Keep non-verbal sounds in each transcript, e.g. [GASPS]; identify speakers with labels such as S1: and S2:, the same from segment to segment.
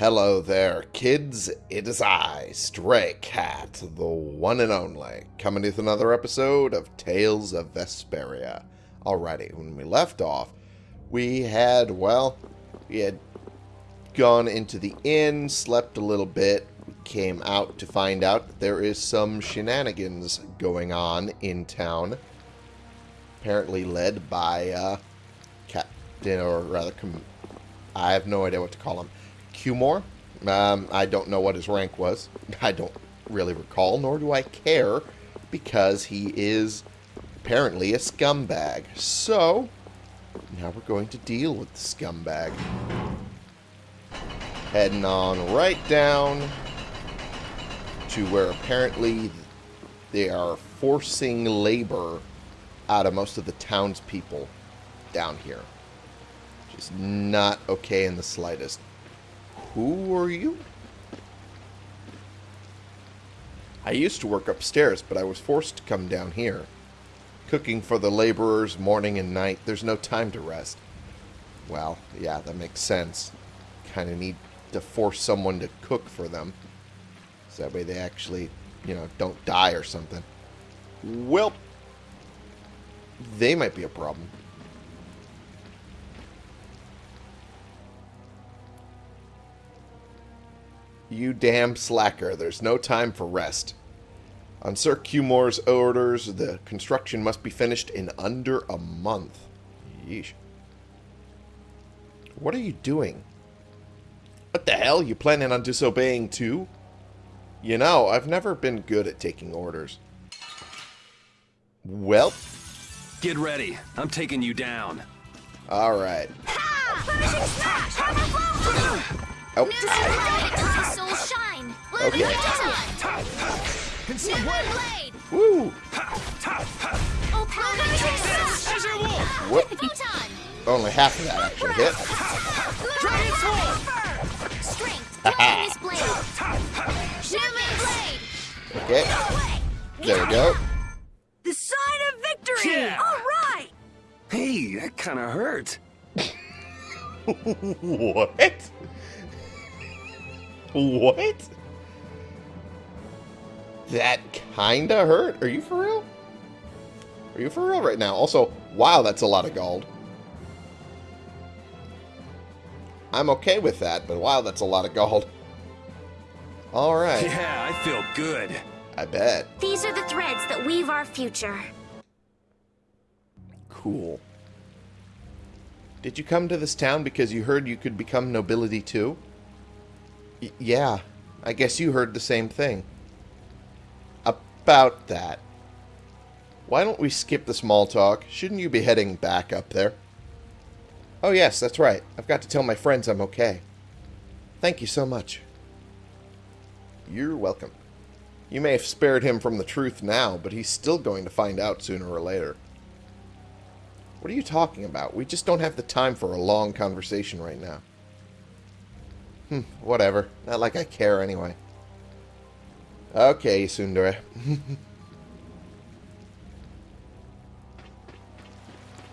S1: Hello there, kids. It is I, Stray Cat, the one and only, coming with another episode of Tales of Vesperia. Alrighty, when we left off, we had, well, we had gone into the inn, slept a little bit, came out to find out that there is some shenanigans going on in town. Apparently led by, uh, Captain, or rather, I have no idea what to call him. Cumore. Um, I don't know what his rank was. [LAUGHS] I don't really recall, nor do I care, because he is apparently a scumbag. So, now we're going to deal with the scumbag. Heading on right down to where apparently they are forcing labor out of most of the townspeople down here. Which is not okay in the slightest. Who are you? I used to work upstairs, but I was forced to come down here. Cooking for the laborers morning and night. There's no time to rest. Well, yeah, that makes sense. Kind of need to force someone to cook for them. So that way they actually, you know, don't die or something. Well, they might be a problem. You damn slacker. There's no time for rest. On Sir Cumore's orders, the construction must be finished in under a month. Yeesh. What are you doing? What the hell? You planning on disobeying too? You know, I've never been good at taking orders. Well.
S2: Get ready. I'm taking you down.
S1: Alright. Oh. Okay. Woo! What? [LAUGHS] Only half of that actually hit. [LAUGHS] okay. There we go.
S3: The sign of victory!
S2: Yeah.
S3: All right!
S2: Hey, that kind of hurt. [LAUGHS]
S1: what? What? That kinda hurt? Are you for real? Are you for real right now? Also, wow, that's a lot of gold. I'm okay with that, but wow, that's a lot of gold. Alright.
S2: Yeah, I feel good.
S1: I bet.
S4: These are the threads that weave our future.
S1: Cool. Did you come to this town because you heard you could become nobility too? Yeah, I guess you heard the same thing. About that. Why don't we skip the small talk? Shouldn't you be heading back up there? Oh yes, that's right. I've got to tell my friends I'm okay. Thank you so much. You're welcome. You may have spared him from the truth now, but he's still going to find out sooner or later. What are you talking about? We just don't have the time for a long conversation right now. Hmm, whatever. Not like I care anyway. Okay, Sundara. [LAUGHS]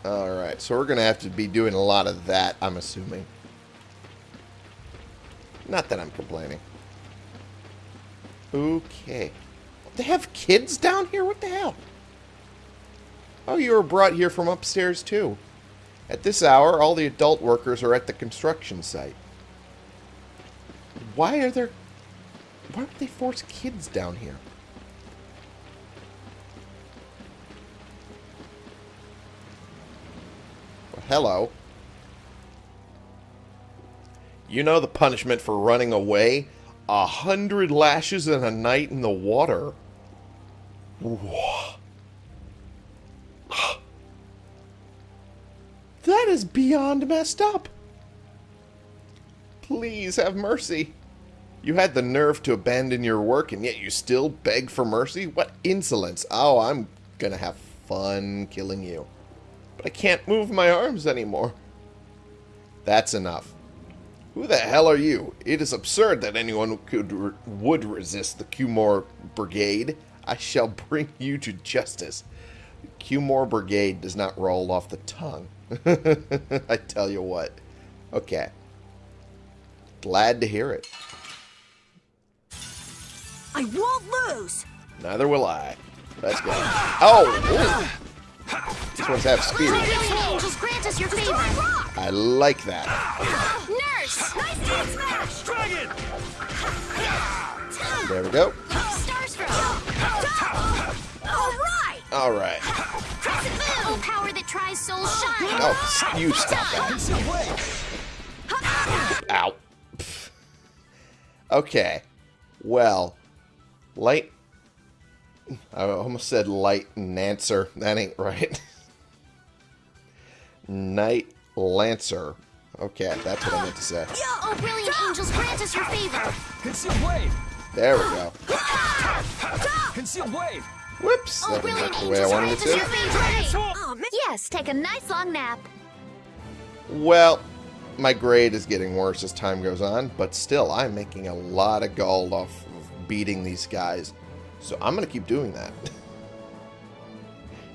S1: Alright, so we're going to have to be doing a lot of that, I'm assuming. Not that I'm complaining. Okay. They have kids down here? What the hell? Oh, you were brought here from upstairs, too. At this hour, all the adult workers are at the construction site. Why are there... Why would they force kids down here? Well, hello. You know the punishment for running away? A hundred lashes and a night in the water. [GASPS] That is beyond messed up. Please have mercy. You had the nerve to abandon your work, and yet you still beg for mercy? What insolence. Oh, I'm gonna have fun killing you. But I can't move my arms anymore. That's enough. Who the hell are you? It is absurd that anyone could would resist the Cumore Brigade. I shall bring you to justice. Cumore Brigade does not roll off the tongue. [LAUGHS] I tell you what. Okay. Glad to hear it.
S3: I won't lose.
S1: Neither will I. Let's go. Oh! ooh. These ones have spears.
S4: Grant us your favor.
S1: I like that.
S4: Nurse!
S3: Nice dead smash.
S2: Dragon!
S1: There we go.
S3: All right.
S1: All right.
S4: Crescent moon! Oh, power that tries souls shine!
S1: Oh, you stop that. Ow. Pff. Okay. Well, light. I almost said light Nancer. That ain't right. [LAUGHS] Night Lancer. Okay, that's what I meant to say. [LAUGHS]
S4: Oh, brilliant angels, grant us your favor!
S2: Concealed wave!
S1: There we go.
S2: Concealed wave!
S1: Whoops.
S4: Oh,
S1: That didn't
S4: brilliant
S1: the way I
S4: angels,
S1: wanted it
S4: grant us your
S1: to.
S3: Oh.
S4: Yes, take a nice long nap.
S1: Well, my grade is getting worse as time goes on, but still, I'm making a lot of gold off of beating these guys. So I'm going to keep doing that. [LAUGHS]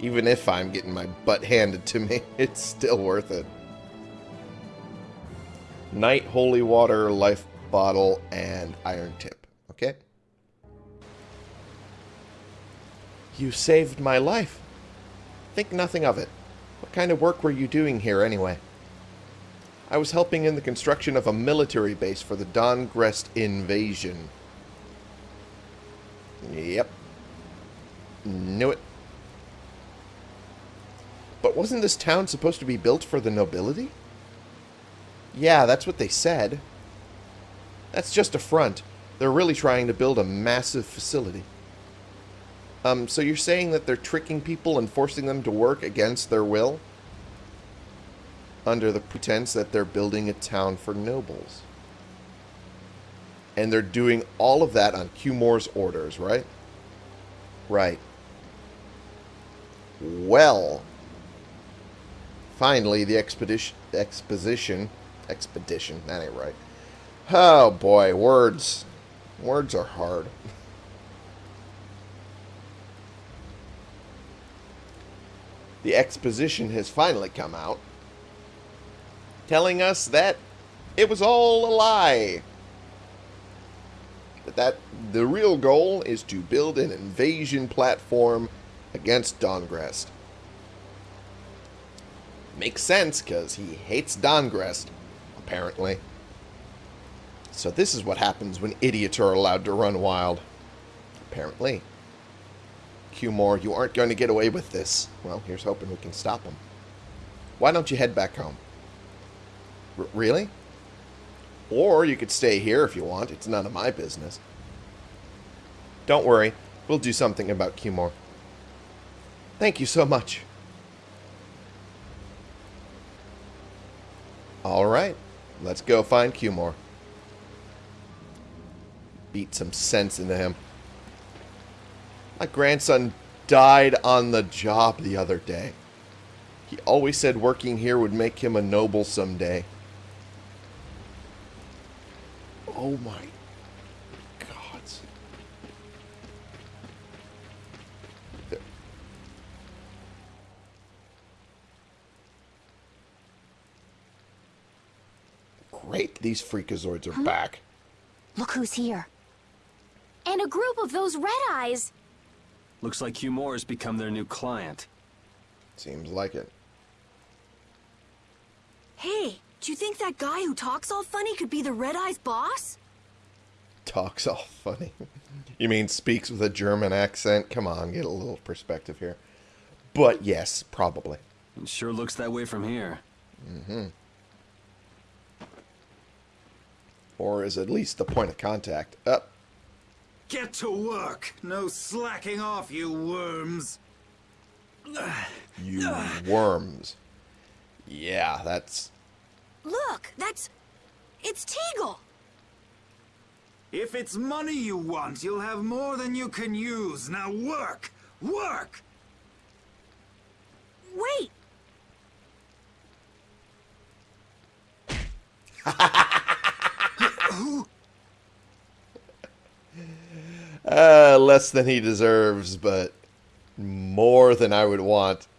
S1: Even if I'm getting my butt handed to me, [LAUGHS] it's still worth it. Night Holy Water, Life Bottle, and Iron Tip. Okay? You saved my life. Think nothing of it. What kind of work were you doing here anyway? I was helping in the construction of a military base for the Dahngrest invasion. Yep. Knew it. But wasn't this town supposed to be built for the nobility? Yeah, that's what they said. That's just a front. They're really trying to build a massive facility. Um, so you're saying that they're tricking people and forcing them to work against their will? Under the pretense that they're building a town for nobles. And they're doing all of that on Cumore's orders, right? Right. Well, finally, the expedition, exposition, expedition, that ain't right. Oh boy, words. Words are hard. [LAUGHS] the exposition has finally come out, telling us that it was all a lie. But that the real goal is to build an invasion platform against Dahngrest. Makes sense, because he hates Dahngrest, apparently. So this is what happens when idiots are allowed to run wild. Apparently. Cumore, you aren't going to get away with this. Well, here's hoping we can stop him. Why don't you head back home? R- really? Or you could stay here if you want. It's none of my business. Don't worry. We'll do something about Cumore. Thank you so much. All right. Let's go find Cumore. Beat some sense into him. My grandson died on the job the other day. He always said working here would make him a noble someday. Oh my gods. There- Great, these freakazoids are back.
S4: Look who's here. And a group of those red eyes.
S2: Looks like Cumore has become their new client.
S1: Seems like it.
S3: Hey, do you think that guy who talks all funny could be the Red Eyes boss?
S1: Talks all funny. [LAUGHS] You mean speaks with a German accent? Come on, get a little perspective here. But yes, probably.
S2: It sure looks that way from here. Mm-hmm.
S1: Or is at least the point of contact. Up.
S5: Get to work! No slacking off, you worms!
S1: you worms. Yeah, that's
S3: Look, that's... It's Teagle!
S5: If it's money you want, you'll have more than you can use. Now work! Work!
S3: Wait! [LAUGHS]
S1: uh, less than he deserves, but more than I would want. [LAUGHS]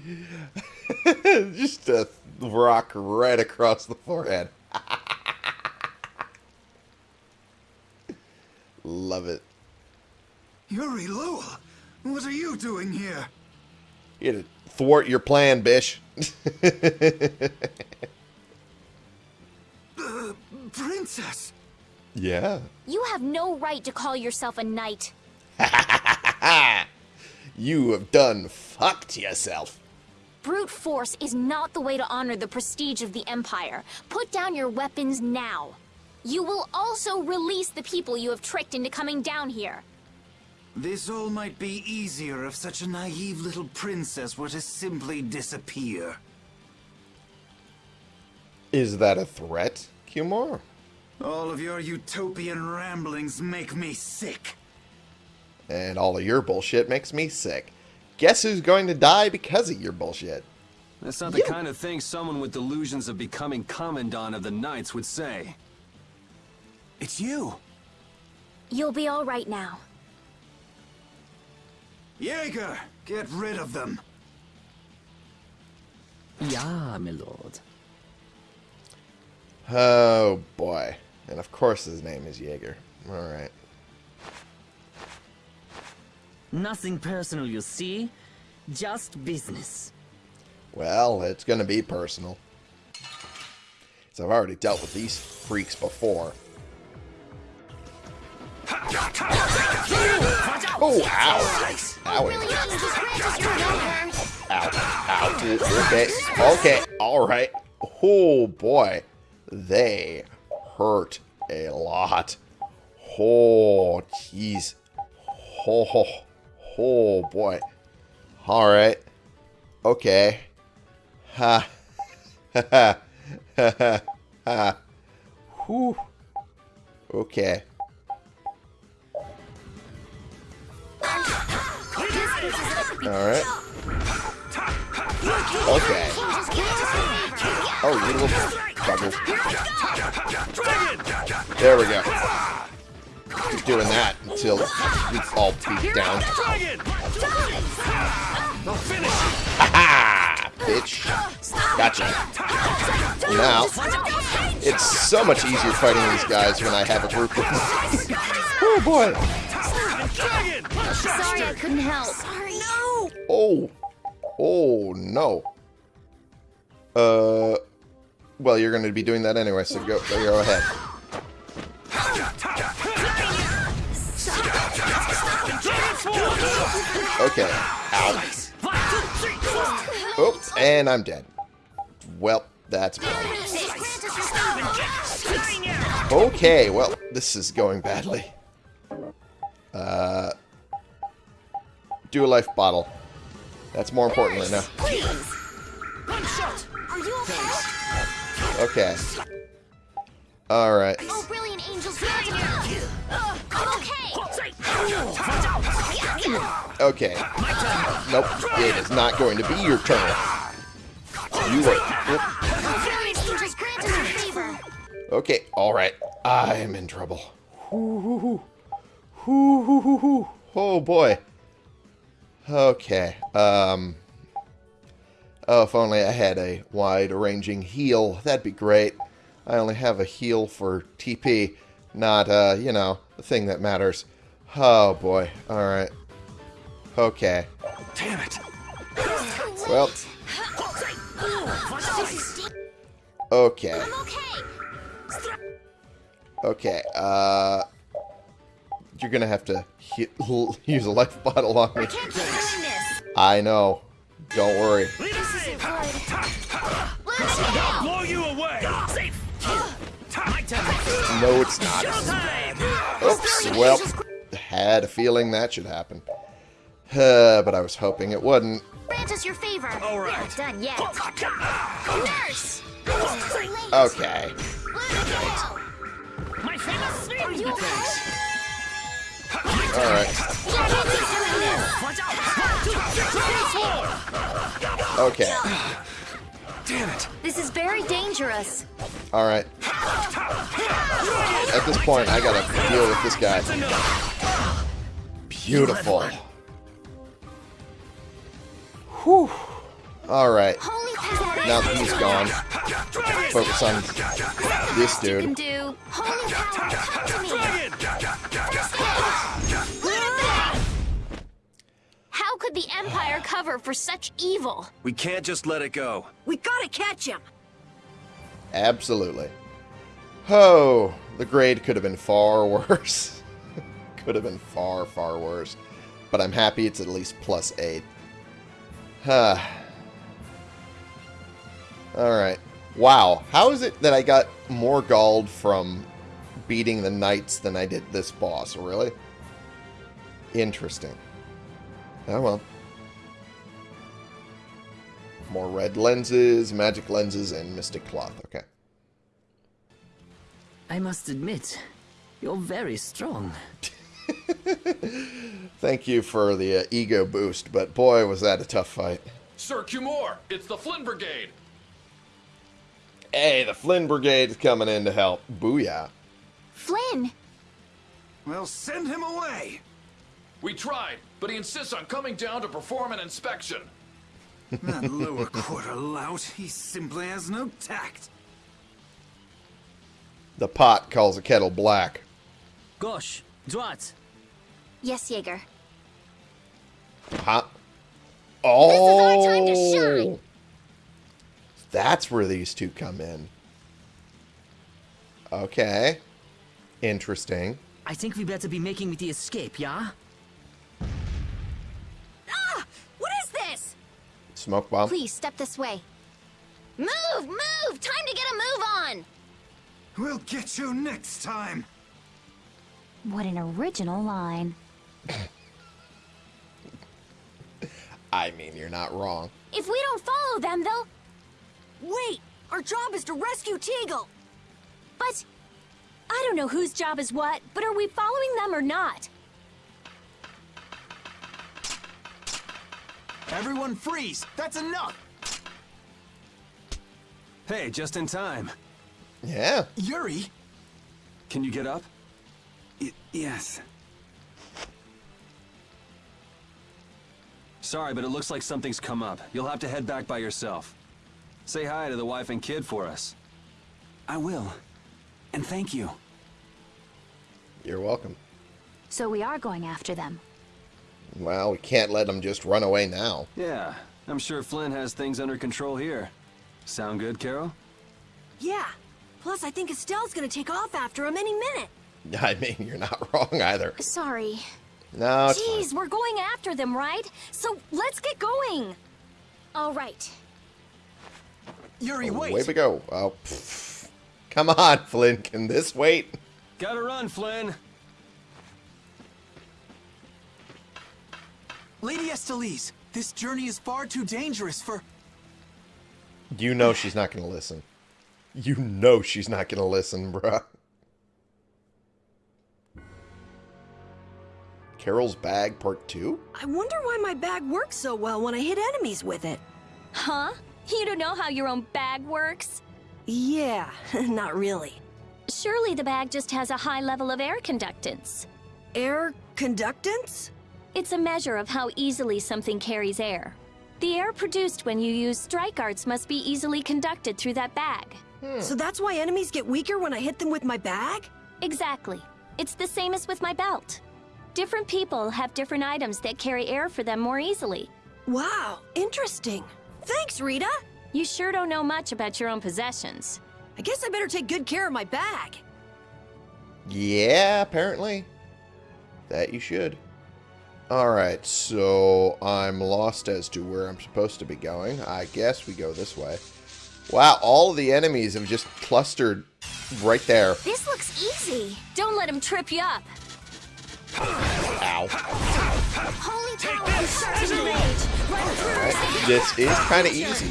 S1: [LAUGHS] Just a rock right across the forehead. [LAUGHS] Love it.
S5: Yuri Lowell, what are you doing here?
S1: Here to thwart your plan, Bish. [LAUGHS]
S5: Uh, princess!
S1: yeah.
S4: You have no right to call yourself a knight.
S1: You have done fucked yourself.
S4: Brute force is not the way to honor the prestige of the Empire. Put down your weapons now. You will also release the people you have tricked into coming down here.
S5: This all might be easier if such a naive little princess were to simply disappear.
S1: Is that a threat, Cumore?
S5: All of your utopian ramblings make me sick.
S1: And all of your bullshit makes me sick. Guess who's going to die because of your bullshit?
S2: That's not the
S1: You-
S2: kind of thing someone with delusions of becoming Commandant of the Knights would say. It's you.
S4: You'll be all right now.
S5: Jaeger, get rid of them.
S6: Yeah, my lord.
S1: Oh boy. And of course his name is Jaeger. Alright.
S6: Nothing personal, you see? Just business.
S1: Well, it's gonna be personal. So I've already dealt with these freaks before. Oh, ow. Owie. Ow. Ow. Okay. Okay. Alright. Oh, boy. They hurt a lot. Oh, jeez. Oh, oh, boy. Alright. Okay. Ha. Ha ha. Ha ha. Whew. Okay. Alright. Okay. Oh, little bugger. There we go. Keep doing that until it's all beat down. Ha Bitch. Gotcha. Now, it's so much easier fighting these guys when I have a group with [LAUGHS] me. oh boy.
S4: Sorry I couldn't help.
S3: Sorry. No!
S1: Oh. Oh, no. Uh, well, you're going to be doing that anyway, so go, go ahead. Okay. Ow. Oops, and I'm dead. Well, that's bad. Okay, well, this is going badly. Uh, do a life bottle. That's more important right now.
S3: Okay?
S1: Okay. Alright.
S4: Oh, brilliant angels granted me. I'm okay.
S1: Nope. It is not going to be your turn. You are...
S4: Brilliant angels granted me favor.
S1: Okay, alright. I am in trouble. Oh, boy. Okay. Um... Oh, if only I had a wide-ranging heal. That'd be great. I only have a heal for TP, not, uh, you know, the thing that matters. Oh, boy. Alright. Okay.
S2: Damn it.
S1: Well, okay.
S4: Okay.
S1: Okay, uh... You're gonna have to he use a life bottle on me.
S4: Can't keep doing this.
S1: I know. Don't worry.
S4: This isn't good. Let's go.
S2: Blow you away. Safe.
S1: No, it's not. Oops. Well, had a feeling that should happen. Uh, but I was hoping it wouldn't.
S4: Grant us your favor.
S2: All right.
S4: Not done yet. Nurse.
S1: Okay.
S4: My famous Are okay?
S1: Alright. Okay.
S2: Damn it.
S4: This is very dangerous.
S1: Alright. At this point, I gotta deal with this guy. Beautiful. Whew. Alright, now that he's gone, focus on this
S4: You can
S1: dude.
S4: Could the Empire cover for such evil?
S2: We can't just let it go.
S3: We gotta catch him.
S1: Absolutely. Oh, the grade could have been far [LAUGHS] worse. could have been far, far worse. But I'm happy it's at least plus 8. Huh. Alright. Wow. How is it that I got more gald from beating the knights than I did this boss? Really? Interesting. Oh well. More red lenses, magic lenses, and mystic cloth. Okay.
S6: I must admit, you're very strong. [LAUGHS]
S1: Thank you for the uh, ego boost, but boy, was that a tough fight.
S7: Sir Cumore, it's the Flynn Brigade.
S1: Hey, the Flynn Brigade is coming in to help. Booyah.
S4: Flynn,
S5: Well, send him away.
S7: We tried, but he insists on coming down to perform an inspection. [LAUGHS]
S5: That lower quarter lout, he simply has no tact.
S1: The pot calls a kettle black.
S6: Gosh, Drat,
S4: yes, Jaeger.
S1: Huh? Oh!
S4: This is our oh! time to shine.
S1: That's where these two come in. Okay. Interesting.
S6: I think we better be making the escape, yeah?
S1: Smoke bomb.
S4: Please step this way. Move, move! Time to get a move on!
S5: We'll get you next time.
S4: What an original line. [COUGHS]
S1: I mean, you're not wrong.
S4: If we don't follow them, they'll.
S3: Wait! Our job is to rescue Teagle!
S4: But. I don't know whose job is what, but are we following them or not?
S8: Everyone freeze! That's enough!
S2: Hey, just in time.
S1: Yeah.
S8: Yuri!
S2: Can you get up?
S5: Y- yes.
S2: Sorry, but it looks like something's come up. You'll have to head back by yourself. Say hi to the wife and kid for us.
S8: I will. And thank you.
S1: You're welcome.
S4: So we are going after them.
S1: Well, we can't let them just run away now.
S2: Yeah, I'm sure Flynn has things under control here. Sound good, Karol?
S3: Yeah. Plus, I think Estelle's gonna take off after him any minute. [LAUGHS]
S1: I mean, you're not wrong either.
S4: Sorry.
S1: No, it's fine.
S4: Jeez, we're going after them, right? So let's get going. All right.
S8: Yuri,
S1: Oh,
S8: wait!
S1: Way we go. Oh, pff. come on, Flynn. Can this wait?
S2: Gotta run, Flynn!
S8: Lady Estellise, this journey is far too dangerous for...
S1: You know she's not going to listen. You know she's not going to listen, bruh. Karol's bag part two?
S3: I wonder why my bag works so well when I hit enemies with it.
S4: Huh? You don't know how your own bag works?
S3: Yeah, [LAUGHS] not really.
S4: Surely the bag just has a high level of air conductance.
S3: Air conductance?
S4: It's a measure of how easily something carries air. The air produced when you use strike arts must be easily conducted through that bag. Hmm.
S3: So that's why enemies get weaker when I hit them with my bag?
S4: Exactly. It's the same as with my belt. Different people have different items that carry air for them more easily.
S3: Wow, interesting. Thanks, Rita.
S4: You sure don't know much about your own possessions.
S3: I guess I better take good care of my bag.
S1: Yeah, apparently. That you should. Alright, so I'm lost as to where I'm supposed to be going. I guess we go this way. Wow, all of the enemies have just clustered right there.
S4: This looks easy. Don't let him trip you up.
S1: Ow.
S4: Holy power and certain rage. Run.
S1: This is kind of easy.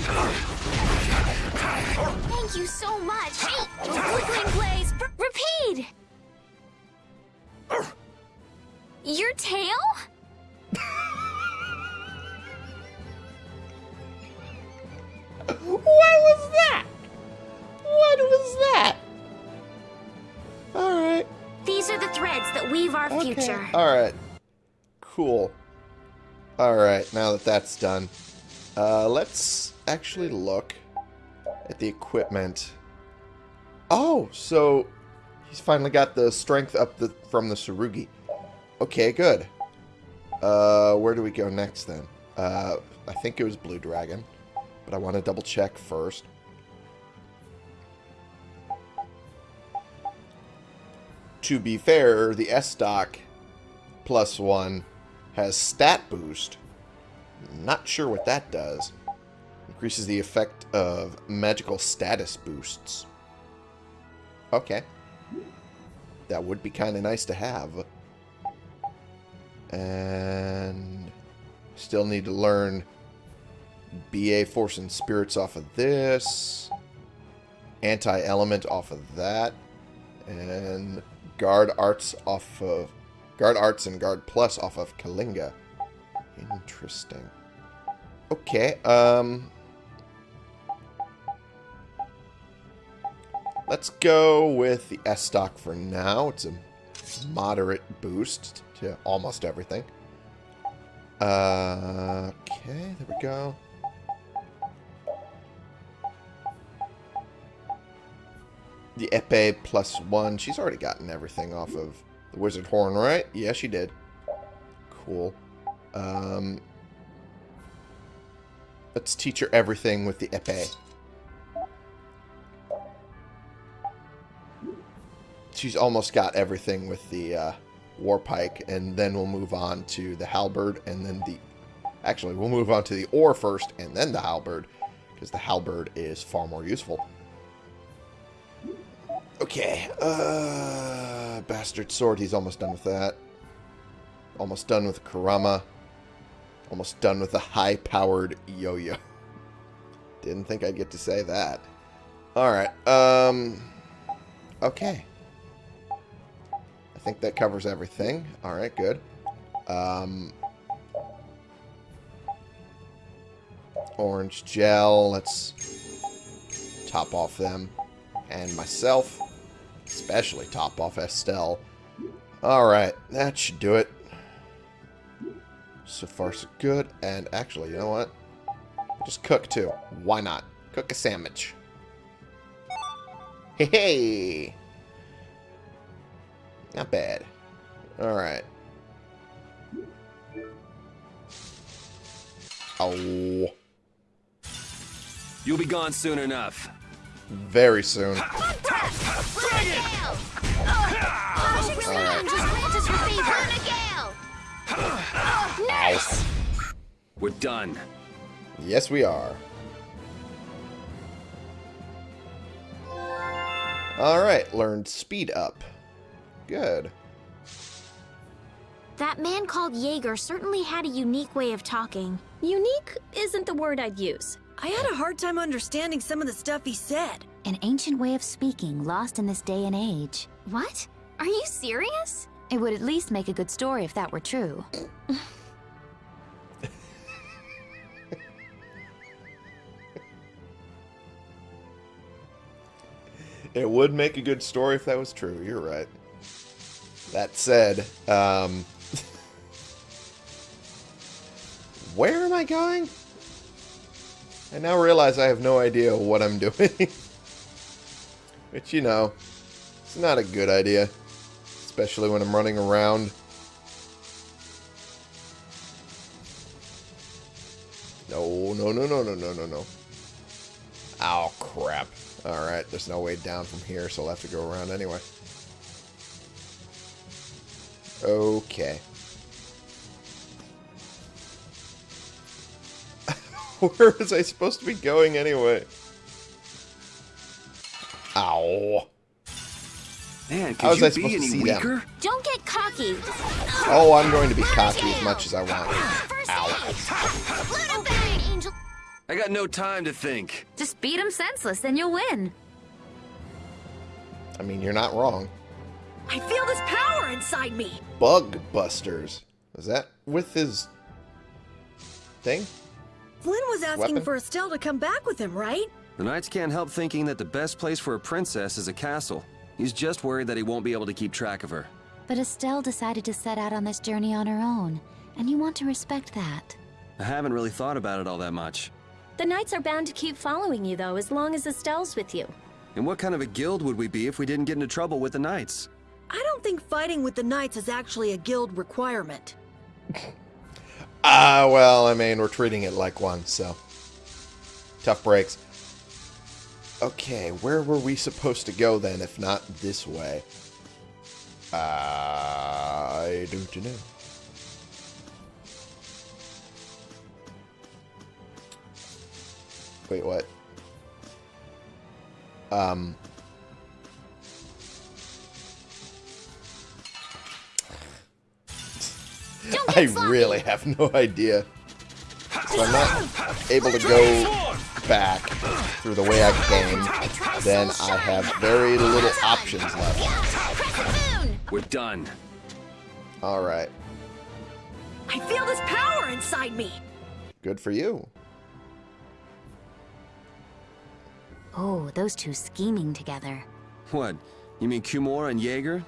S4: Thank you so much. Hey, Flickering Blaze, repeat. Your tail?
S1: What was that? What was that? Alright.
S4: These are the threads that weave our future.
S1: Alright. Cool. Alright, now that that's done. Uh, let's actually look at the equipment. Oh, so he's finally got the strength up the from the Surugi. Okay, good. Uh, where do we go next then? Uh, I think it was Blue Dragon, but I want to double check first. To be fair, the S-Stock plus one has stat boost. Not sure what that does. Increases the effect of magical status boosts. Okay. That would be kind of nice to have. And still need to learn BA Force and Spirits off of this. Anti-Element off of that. And Guard Arts off of... Guard Arts and Guard Plus off of Kalinga. Interesting. Okay, um... Let's go with the S-Stock for now. It's a moderate boost to almost everything. Uh, okay, there we go. The Epe plus one. She's already gotten everything off of the Wizard Horn, right? Yeah, she did. Cool. Um, let's teach her everything with the Epe. She's almost got everything with the uh, War Pike, and then we'll move on to the Halberd, and then the... Actually, we'll move on to the Ore first, and then the Halberd, because the Halberd is far more useful. Okay, uh, Bastard Sword, he's almost done with that. Almost done with Karama. Almost done with the high-powered yo-yo. [LAUGHS] Didn't think I'd get to say that. Alright, um... Okay. I think that covers everything. Alright, good. Um... Orange gel, let's top off them. And myself, especially top off Estelle. Alright, that should do it. So far, so good. And actually, you know what? Just cook, too. Why not? Cook a sandwich. Hey, hey! Not bad. Alright. Oh.
S2: You'll be gone soon enough.
S1: Very soon. [LAUGHS]
S4: Nice!
S2: We're done.
S1: Yes, we are. Alright, learned speed up. Good.
S4: That man called Jaeger certainly had a unique way of talking.
S3: Unique isn't the word I'd use. I had a hard time understanding some of the stuff he said.
S9: An ancient way of speaking lost in this day and age.
S4: What? Are you serious?
S9: It would at least make a good story if that were true.
S1: It would make a good story if that was true. You're right. That said, um... [LAUGHS] where am I going? I now realize I have no idea what I'm doing. [LAUGHS] Which, you know, it's not a good idea. Especially when I'm running around. No, no, no, no, no, no, no, no. Oh, crap. Alright, there's no way down from here, so I'll have to go around anyway. Okay. [LAUGHS] Where was I supposed to be going anyway? Ow.
S2: Man,
S1: How was
S2: could
S1: I supposed
S2: be
S1: to
S2: any
S1: see them?
S2: weaker?
S4: Don't get cocky.
S1: Oh, I'm going to be cocky as much as I want.
S4: First
S1: Ow.
S4: aid.
S2: I got no time to think.
S9: Just beat him senseless, then you'll win.
S1: I mean, you're not wrong.
S3: I feel this power inside me.
S1: Bug Busters. Is that with his thing?
S3: Flynn was asking
S1: Weapon?
S3: for Estelle to come back with him, right?
S2: The Knights can't help thinking that the best place for a princess is a castle. He's just worried that he won't be able to keep track of her.
S9: But Estelle decided to set out on this journey on her own, and you want to respect that.
S2: I haven't really thought about it all that much.
S3: The Knights are bound to keep following you, though, as long as Estelle's with you.
S2: And what kind of a guild would we be if we didn't get into trouble with the Knights?
S3: I don't think fighting with the Knights is actually a guild requirement.
S1: Ah, well, I mean, we're treating it like one, so. Tough breaks. Okay, where were we supposed to go then, if not this way? I don't know. Wait, what? Um. I really have no idea. So I'm not able to go back through the way I came, then I have very little options left.
S2: We're done.
S1: Alright.
S3: I feel this power inside me!
S1: Good for you.
S9: Oh, those two scheming together.
S2: What? You mean Kumora and Jaeger?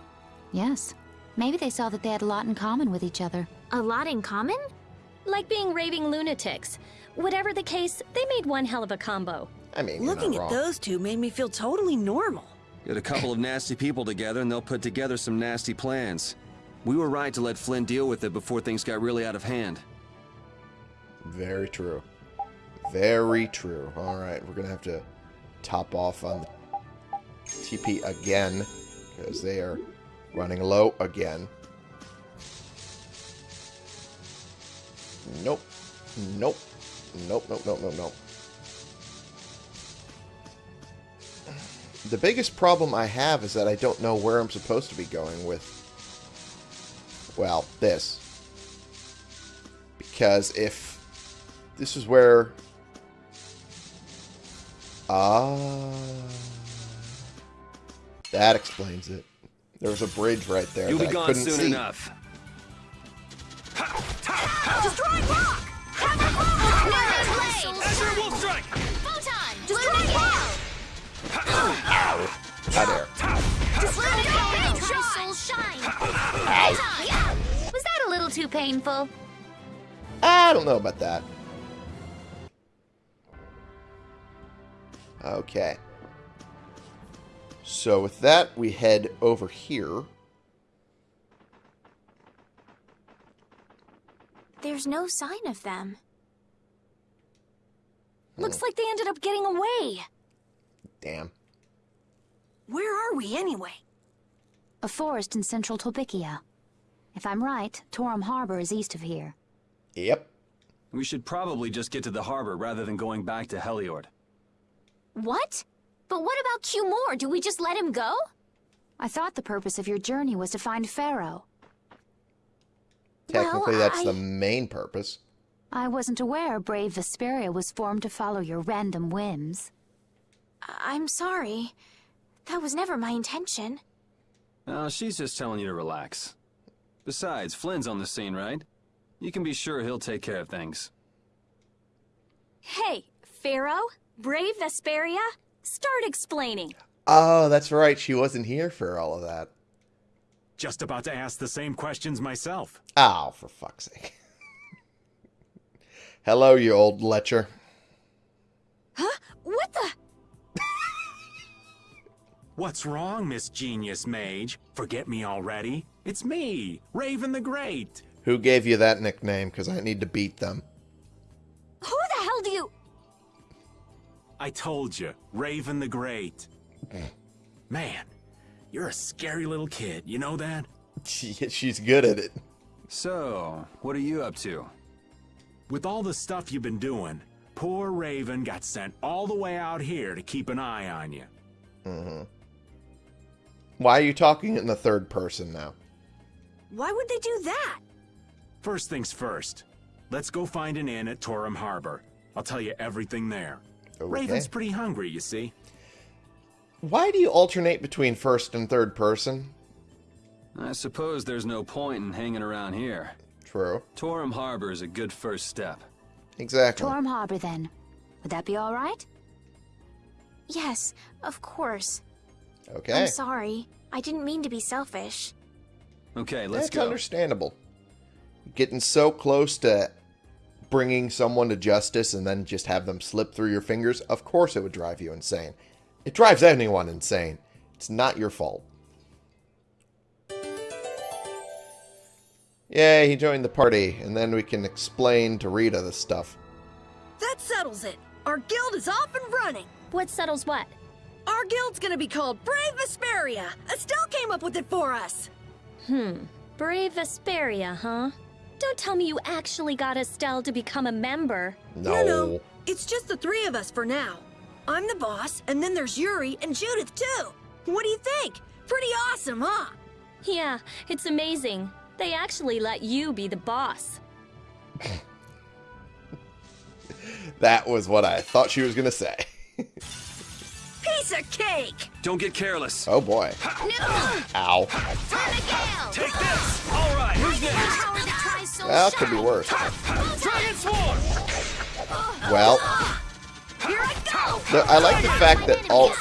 S9: Yes. Maybe they saw that they had a lot in common with each other.
S4: A lot in common?
S3: Like being raving lunatics. Whatever the case, they made one hell of a combo.
S1: I mean,
S3: Looking at those two made me feel totally normal.
S2: Get a couple of nasty people together and they'll put together some nasty plans. We were right to let Flynn deal with it before things got really out of hand.
S1: Very true. Very true. Alright, we're going to have to top off on the TP again, because they are running low again. Nope. Nope. Nope, nope, nope, nope, nope. The biggest problem I have is that I don't know where I'm supposed to be going with, well, this. Because if this is where... Ah... that explains it. There was a bridge right there
S2: You'll be
S1: I
S2: gone
S1: couldn't
S2: soon
S1: see.
S2: enough.
S3: Destroying rock!
S4: Azure Wolf Strike! Photon! Destroying ball!
S1: Ow. Out there.
S4: Destroying Soul Shine! Photon! Was that a little too painful?
S1: I don't know about that. Okay. So with that, we head over here.
S4: There's no sign of them.
S3: Looks hmm. like they ended up getting away.
S1: Damn.
S3: Where are we anyway?
S9: A forest in central Tolbikia. If I'm right, Torim Harbor is east of here.
S1: Yep.
S2: We should probably just get to the harbor rather than going back to Heliord.
S4: What? But what about Cumore? Do we just let him go?
S9: I thought the purpose of your journey was to find Phaeroh.
S1: Technically,
S4: Well,
S1: that's the
S4: I-
S1: main purpose.
S9: I wasn't aware Brave Vesperia was formed to follow your random whims.
S4: I- I'm sorry. That was never my intention.
S2: Oh, she's just telling you to relax. Besides, Flynn's on the scene, right? You can be sure he'll take care of things.
S3: Hey, Phaeroh? Brave Vesperia? Start explaining.
S1: Oh, that's right. She wasn't here for all of that.
S5: Just about to ask the same questions myself.
S1: Oh, for fuck's sake. Hello, you old lecher.
S3: Huh? What the?
S5: What's wrong, Miss Genius Mage? Forget me already? It's me, Raven the Great.
S1: Who gave you that nickname? Because I need to beat them.
S3: Who the hell do you...
S5: I told you, Raven the Great. Mm. Man, you're a scary little kid, you know that?
S1: She, she's good at it.
S2: So, what are you up to?
S5: With all the stuff you've been doing, poor Raven got sent all the way out here to keep an eye on you. Mm-hmm.
S1: Why are you talking in the third person now?
S3: Why would they do that?
S5: First things first, let's go find an inn at Torim Harbor. I'll tell you everything there.
S1: Okay.
S5: Raven's pretty hungry, you see.
S1: Why do you alternate between first and third person?
S2: I suppose there's no point in hanging around here.
S1: True.
S2: Torim Harbor is a good first step.
S1: Exactly.
S9: Torim Harbor, then. Would that be all right?
S4: Yes, of course.
S1: Okay.
S4: I'm sorry. I didn't mean to be selfish.
S2: Okay, let's
S1: That's
S2: go.
S1: understandable. Getting so close to bringing someone to justice and then just have them slip through your fingers, of course it would drive you insane. It drives anyone insane. It's not your fault. Yay, he joined the party, and then we can explain to Rita the stuff.
S3: That settles it. Our guild is off and running.
S4: What settles what?
S3: Our guild's gonna be called Brave Vesperia. Estelle came up with it for us.
S10: Hmm. Brave Vesperia, huh? Don't tell me you actually got Estelle to become a member.
S1: No.
S3: No, no. It's just the three of us for now. I'm the boss, and then there's Yuri and Judith, too. What do you think? Pretty awesome, huh?
S10: Yeah, it's amazing. They actually let you be the boss. [LAUGHS]
S1: That was what I thought she was going to say.
S3: Piece of cake!
S2: Don't get careless.
S1: Oh boy. Ow.
S5: Take this! All right, who's next?
S4: That tries
S1: Well, could be worse.
S5: Dragon Swarm!
S1: Oh, well, oh, oh.
S3: Here I go!
S1: The, I like the fact that all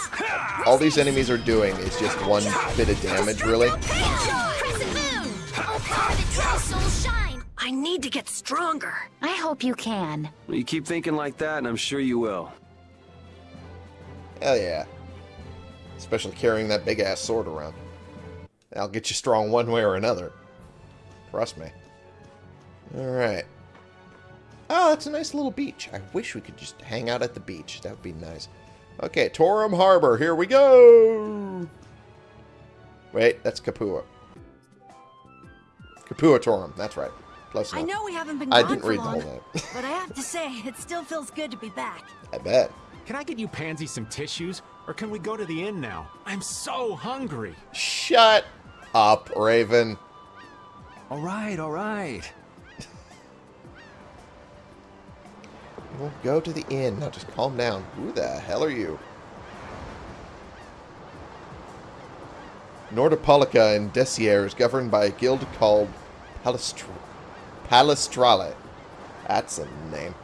S1: all these enemies are doing is just one bit of damage, really.
S4: Crescent Moon! Power that tries so shine!
S3: I need to get stronger.
S9: I hope you can.
S2: Well, you keep thinking like that, and I'm sure you will.
S1: Hell yeah. Especially carrying that big ass sword around. That'll get you strong one way or another. Trust me. Alright. Oh, that's a nice little beach. I wish we could just hang out at the beach. That would be nice. Okay, Torim Harbor. Here we go. Wait, that's Capua. Capua Torim. That's right. Close
S3: I know we haven't been
S1: I didn't
S3: for
S1: read the
S3: long,
S1: whole name.
S3: but I have to say, it still feels good to be back.
S1: I bet.
S5: Can I get you Pansy some tissues? Or can we go to the inn now? I'm so hungry.
S1: Shut up, Raven.
S2: All right, all right.
S1: Go to the inn. Now just calm down. Who the hell are you? Nordopolica in Desier is governed by a guild called Palestr Palestralle. That's a name.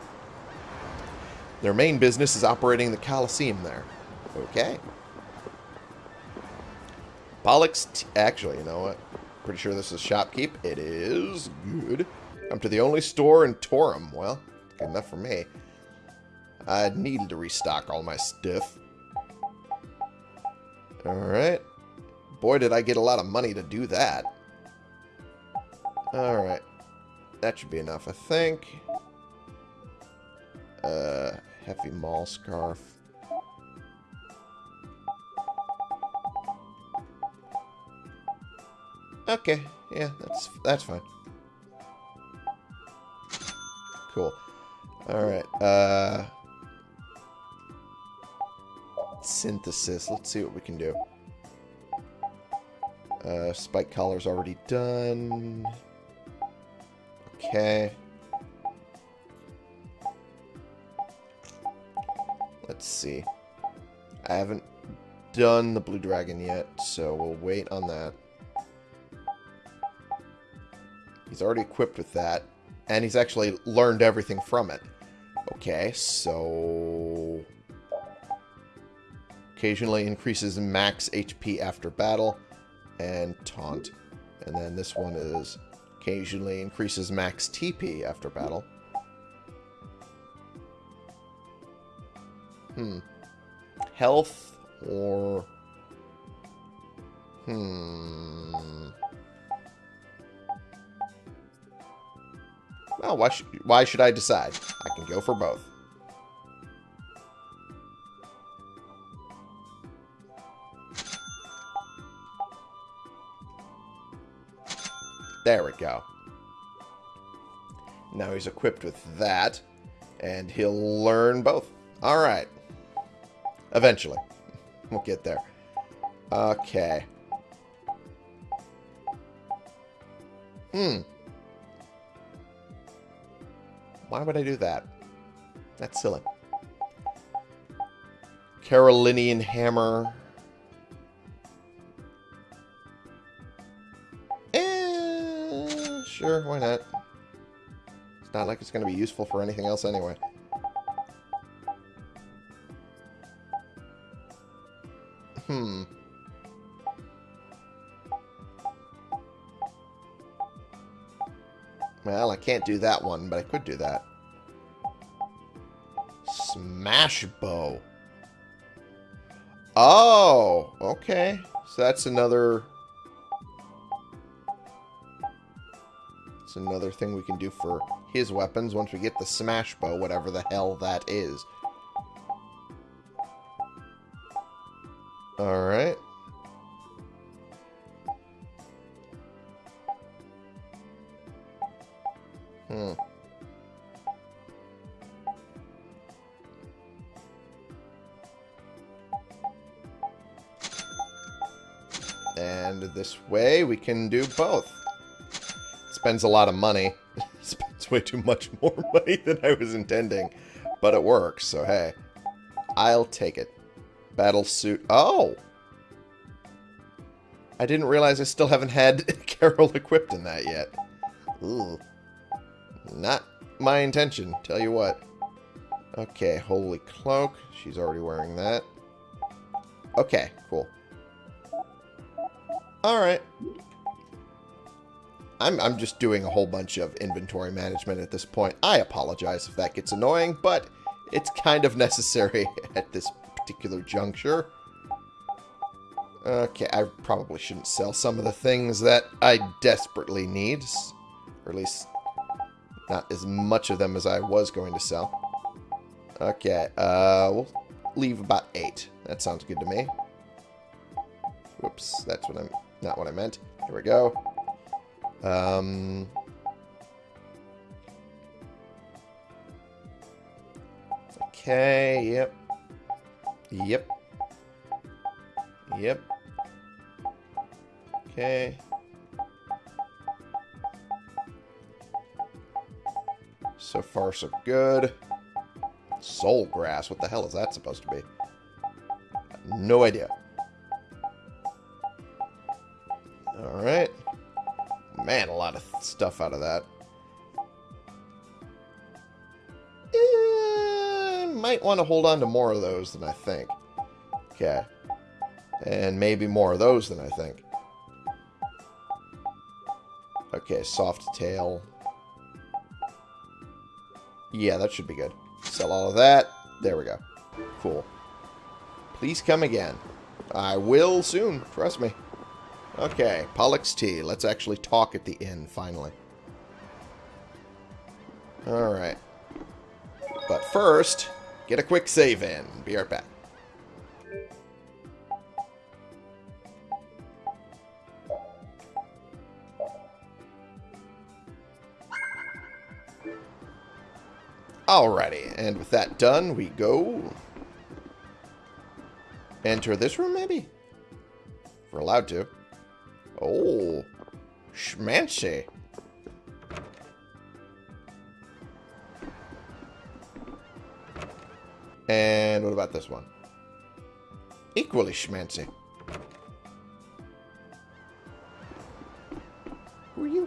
S1: Their main business is operating the Colosseum there. Okay. Pollux... Actually, you know what? Pretty sure this is shopkeep. It is. Good. Come to the only store in Torim. Well, good enough for me. I needed to restock all my stuff. Alright. Boy, did I get a lot of money to do that. Alright. That should be enough, I think. Uh, heavy mall scarf. Okay, yeah, that's that's fine. Cool. Alright, uh... Synthesis, let's see what we can do. Uh, spike collar's already done. Okay. Let's see. I haven't done the blue dragon yet, so we'll wait on that. He's already equipped with that, and he's actually learned everything from it. Okay, so... Occasionally increases max HP after battle, and taunt. And then this one is occasionally increases max TP after battle. Hmm. Health or... Hmm... Well, why, sh why should I decide? I can go for both. There we go. Now he's equipped with that, and he'll learn both. Alright. Eventually. We'll get there. Okay. Hmm. Why would I do that? That's silly. Carolinian hammer. Sure, why not? It's not like it's going to be useful for anything else anyway. Hmm. Well, I can't do that one, but I could do that. smash bow. Oh, okay. So that's another... another thing we can do for his weapons once we get the smash bow, whatever the hell that is. Alright. Hmm. And this way we can do both. Spends a lot of money. [LAUGHS] Spends way too much more [LAUGHS] money than I was intending. But it works, so hey. I'll take it. Battle suit. Oh! I didn't realize I still haven't had [LAUGHS] Karol equipped in that yet. Ooh. Not my intention, tell you what. Okay, holy cloak. She's already wearing that. Okay, cool. Alright. I'm, I'm just doing a whole bunch of inventory management at this point. I apologize if that gets annoying, but it's kind of [LAUGHS] necessary at this particular juncture. Okay, I probably shouldn't sell some of the things that I desperately need. Or at least not as much of them as I was going to sell. Okay, uh, we'll leave about eight. That sounds good to me. Whoops, that's what I'm... Not what I meant. Here we go. Um... Okay, yep. Yep. Yep. Okay. So far, so good. Soul grass. What the hell is that supposed to be? No idea. Lot of stuff out of that. Might want to hold on to more of those than I think. Okay. And maybe more of those than I think. Okay, soft tail. Yeah, that should be good. Sell all of that. There we go. Cool. Please come again. I will soon. Trust me. Okay, Pollux Tea. Let's actually talk at the inn, finally. Alright. But first, get a quick save in. Be right back. Alrighty, and with that done, we go... Enter this room, maybe? If we're allowed to. Oh, schmancy. And what about this one? Equally schmancy. Who are you?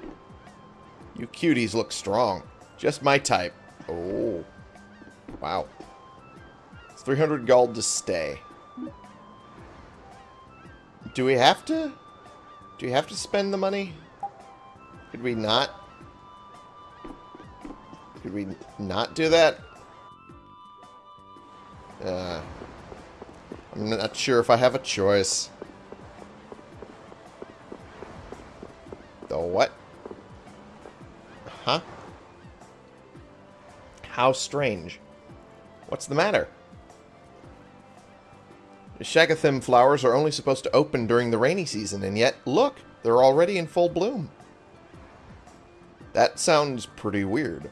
S1: You cuties look strong. Just my type. Oh. Wow. It's 300 gold to stay. Do we have to? Do we have to spend the money? Could we not? Could we not do that? Uh, I'm not sure if I have a choice. The what? Huh? How strange. What's the matter? Shagathim flowers are only supposed to open during the rainy season, and yet, look, they're already in full bloom. That sounds pretty weird.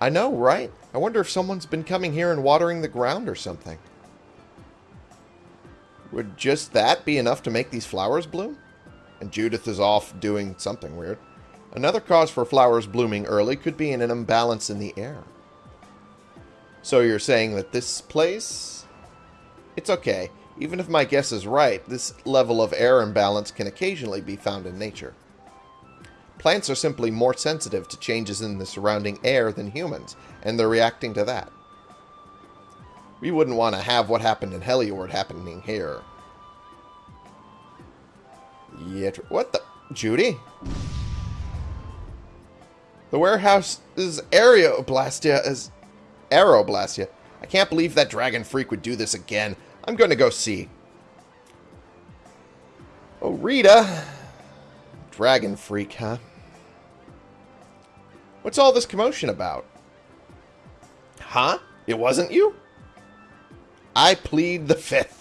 S1: I know, right? I wonder if someone's been coming here and watering the ground or something. Would just that be enough to make these flowers bloom? And Judith is off doing something weird. Another cause for flowers blooming early could be an imbalance in the air. So you're saying that this place it's okay. Even if my guess is right, this level of air imbalance can occasionally be found in nature. Plants are simply more sensitive to changes in the surrounding air than humans, and they're reacting to that. We wouldn't want to have what happened in Heliord happening here. Yet, what the... Judy? The warehouse is Aeroblastia is... Aeroblastia I can't believe that dragon freak would do this again. I'm going to go see. Oh, Rita. Dragon freak, huh? What's all this commotion about? Huh? It wasn't you? I plead the fifth.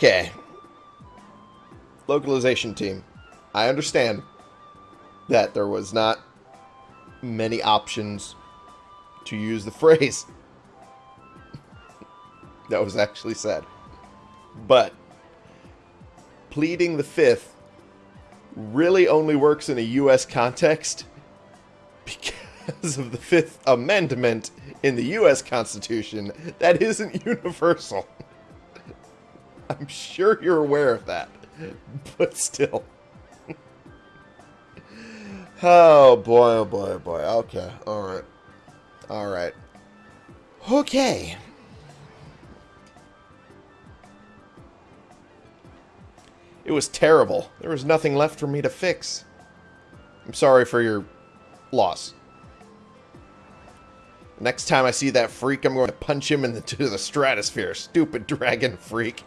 S1: Okay. Localization team. I understand that there was not many options to use the [LAUGHS] phrase that was actually said. But pleading the fifth really only works in a U.S. context [LAUGHS] because of the Fifth Amendment in the U.S. Constitution that isn't [LAUGHS] universal. I'm sure you're aware of that, [LAUGHS] but still. [LAUGHS] oh boy, oh boy, oh boy. Okay, alright. Alright. Okay. It was terrible. There was nothing left for me to fix. I'm sorry for your loss. Next time I see that freak, I'm going to punch him into [LAUGHS] the stratosphere. Stupid dragon freak.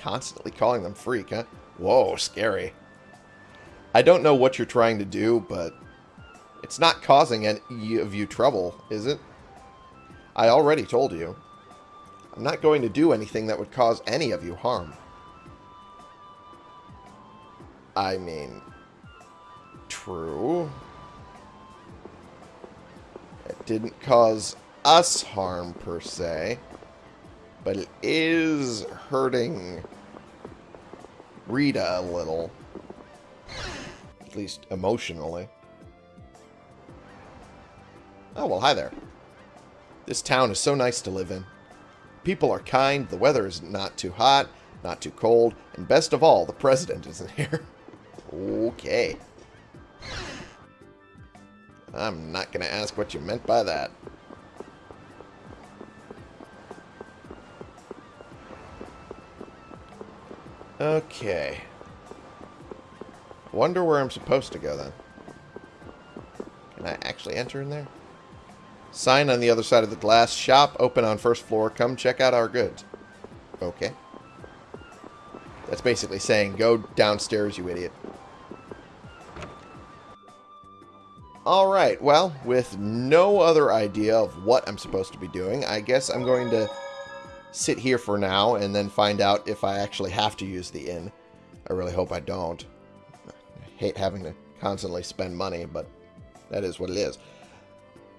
S1: Constantly calling them freak, huh? Whoa, scary. I don't know what you're trying to do, but it's not causing any of you trouble, is it? I already told you. I'm not going to do anything that would cause any of you harm. I mean, true. It didn't cause us harm, per se. But it is hurting Rita a little. At least emotionally. Oh, well, hi there. This town is so nice to live in. People are kind, the weather is not too hot, not too cold, and best of all, the president [LAUGHS] isn't here. okay. I'm not going to ask what you meant by that. Okay. Wonder where I'm supposed to go then. Can I actually enter in there? Sign on the other side of the glass. Shop open on first floor. Come check out our goods. Okay. That's basically saying go downstairs, you idiot. Alright, well, with no other idea of what I'm supposed to be doing, I guess I'm going to sit here for now and then find out if I actually have to use the inn. I really hope I don't. I hate having to constantly spend money, but that is what it is.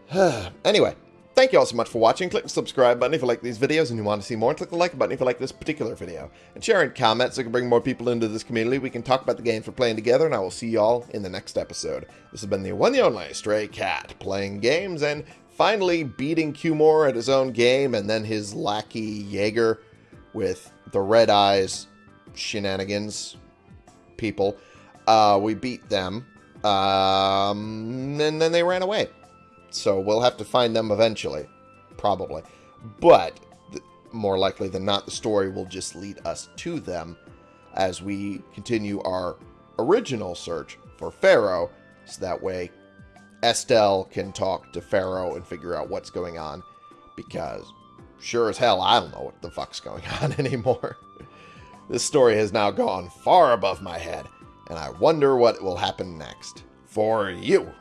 S1: [SIGHS] anyway, thank you all so much for watching. Click the subscribe button if you like these videos and you want to see more. Click the like button if you like this particular video. And share and comment so we can bring more people into this community. We can talk about the games we're playing together, and I will see you all in the next episode. This has been the one and only Stray Cat, playing games and finally beating Cumore at his own game, and then his lackey Jaeger with the red eyes shenanigans people. Uh, we beat them, um, and then they ran away. So we'll have to find them eventually, probably. But more likely than not, the story will just lead us to them as we continue our original search for Phaeroh, so that way Estelle can talk to Phaeroh and figure out what's going on, because sure as hell I don't know what the fuck's going on [LAUGHS] anymore. this story has now gone far above my head, and I wonder what will happen next for you.